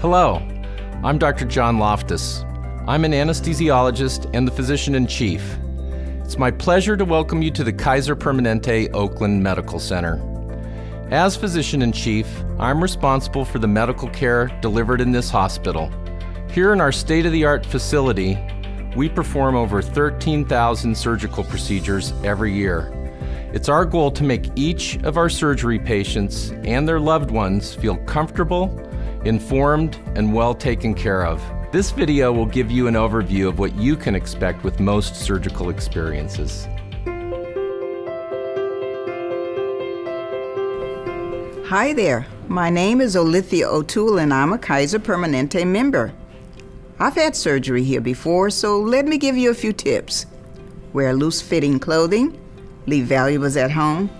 Hello, I'm Dr. John Loftus. I'm an anesthesiologist and the physician in chief. It's my pleasure to welcome you to the Kaiser Permanente Oakland Medical Center. As physician in chief, I'm responsible for the medical care delivered in this hospital. Here in our state of the art facility, we perform over 13,000 surgical procedures every year. It's our goal to make each of our surgery patients and their loved ones feel comfortable informed, and well taken care of. This video will give you an overview of what you can expect with most surgical experiences. Hi there, my name is Olithia O'Toole and I'm a Kaiser Permanente member. I've had surgery here before, so let me give you a few tips. Wear loose-fitting clothing, leave valuables at home,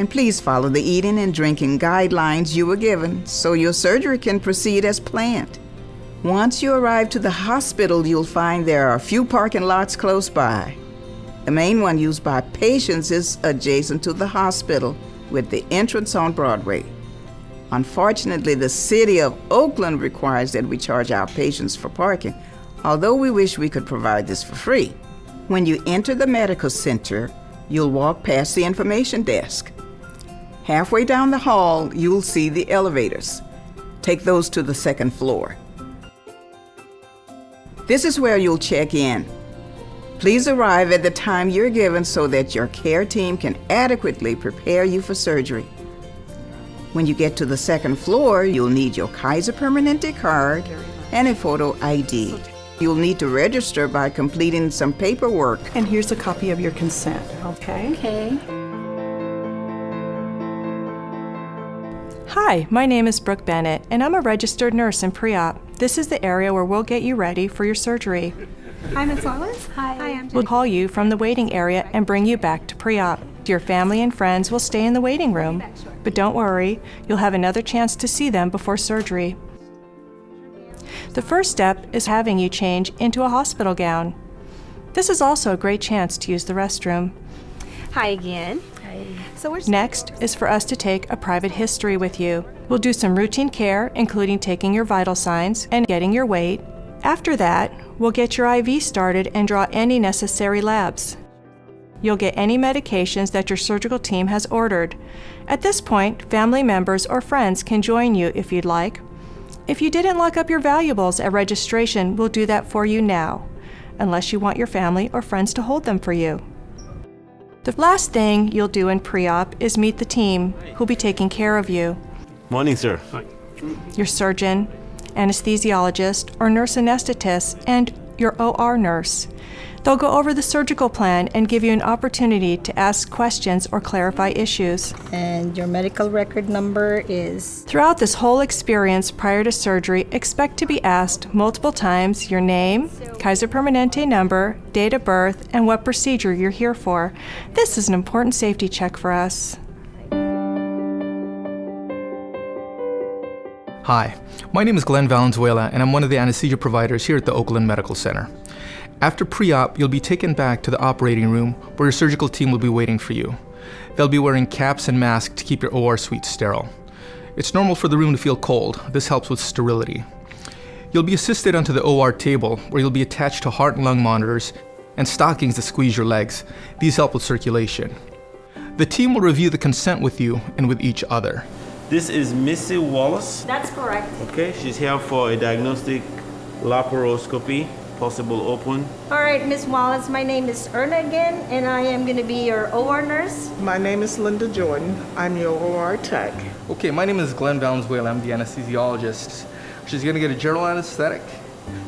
and please follow the eating and drinking guidelines you were given so your surgery can proceed as planned. Once you arrive to the hospital, you'll find there are a few parking lots close by. The main one used by patients is adjacent to the hospital with the entrance on Broadway. Unfortunately, the city of Oakland requires that we charge our patients for parking, although we wish we could provide this for free. When you enter the medical center, you'll walk past the information desk. Halfway down the hall, you'll see the elevators. Take those to the second floor. This is where you'll check in. Please arrive at the time you're given so that your care team can adequately prepare you for surgery. When you get to the second floor, you'll need your Kaiser Permanente card and a photo ID. You'll need to register by completing some paperwork. And here's a copy of your consent, okay? Okay. Hi, my name is Brooke Bennett, and I'm a registered nurse in pre-op. This is the area where we'll get you ready for your surgery. Hi, Ms. Wallace. Hi. Hi, I'm We'll call you from the waiting area and bring you back to pre-op. Your family and friends will stay in the waiting room, but don't worry, you'll have another chance to see them before surgery. The first step is having you change into a hospital gown. This is also a great chance to use the restroom. Hi again. So Next is for us to take a private history with you. We'll do some routine care, including taking your vital signs and getting your weight. After that, we'll get your IV started and draw any necessary labs. You'll get any medications that your surgical team has ordered. At this point, family members or friends can join you if you'd like. If you didn't lock up your valuables at registration, we'll do that for you now, unless you want your family or friends to hold them for you. The last thing you'll do in pre-op is meet the team who'll be taking care of you. Morning, sir. Hi. Your surgeon, anesthesiologist, or nurse anesthetist, and your OR nurse. They'll go over the surgical plan and give you an opportunity to ask questions or clarify issues. And your medical record number is? Throughout this whole experience prior to surgery, expect to be asked multiple times your name, Kaiser Permanente number, date of birth, and what procedure you're here for. This is an important safety check for us. Hi, my name is Glenn Valenzuela, and I'm one of the anesthesia providers here at the Oakland Medical Center. After pre-op, you'll be taken back to the operating room where your surgical team will be waiting for you. They'll be wearing caps and masks to keep your OR suite sterile. It's normal for the room to feel cold. This helps with sterility. You'll be assisted onto the OR table where you'll be attached to heart and lung monitors and stockings that squeeze your legs. These help with circulation. The team will review the consent with you and with each other. This is Missy Wallace. That's correct. Okay, she's here for a diagnostic laparoscopy possible open. All right, Miss Wallace, my name is Erna again, and I am going to be your OR nurse. My name is Linda Jordan. I'm your OR tech. Okay, my name is Glenn Valenzuela. I'm the anesthesiologist. She's going to get a general anesthetic.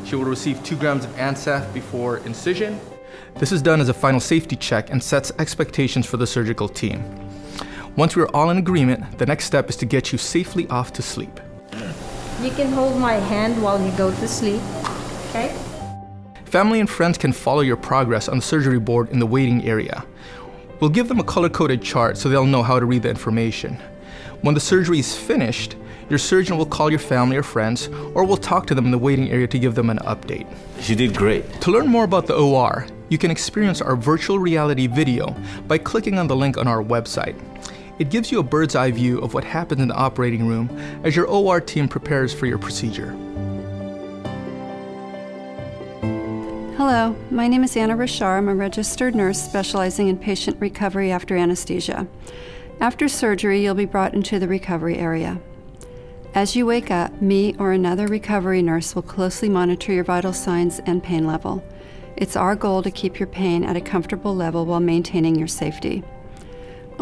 She will receive two grams of Ancef before incision. This is done as a final safety check and sets expectations for the surgical team. Once we're all in agreement, the next step is to get you safely off to sleep. You can hold my hand while you go to sleep, okay? Family and friends can follow your progress on the surgery board in the waiting area. We'll give them a color-coded chart so they'll know how to read the information. When the surgery is finished, your surgeon will call your family or friends, or we'll talk to them in the waiting area to give them an update. She did great. To learn more about the OR, you can experience our virtual reality video by clicking on the link on our website. It gives you a bird's eye view of what happens in the operating room as your OR team prepares for your procedure. Hello, my name is Anna Rashar. I'm a registered nurse specializing in patient recovery after anesthesia. After surgery, you'll be brought into the recovery area. As you wake up, me or another recovery nurse will closely monitor your vital signs and pain level. It's our goal to keep your pain at a comfortable level while maintaining your safety.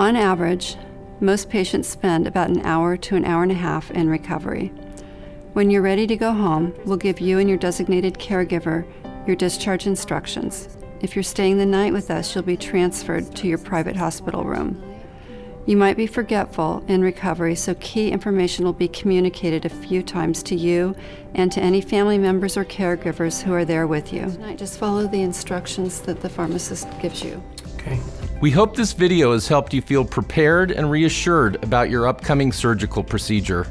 On average, most patients spend about an hour to an hour and a half in recovery. When you're ready to go home, we'll give you and your designated caregiver your discharge instructions. If you're staying the night with us, you'll be transferred to your private hospital room. You might be forgetful in recovery, so key information will be communicated a few times to you and to any family members or caregivers who are there with you. Tonight, just follow the instructions that the pharmacist gives you. Okay. We hope this video has helped you feel prepared and reassured about your upcoming surgical procedure.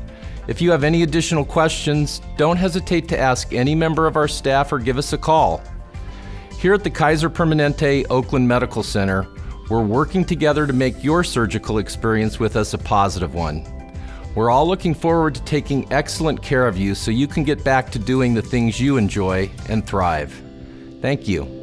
If you have any additional questions, don't hesitate to ask any member of our staff or give us a call. Here at the Kaiser Permanente Oakland Medical Center, we're working together to make your surgical experience with us a positive one. We're all looking forward to taking excellent care of you so you can get back to doing the things you enjoy and thrive. Thank you.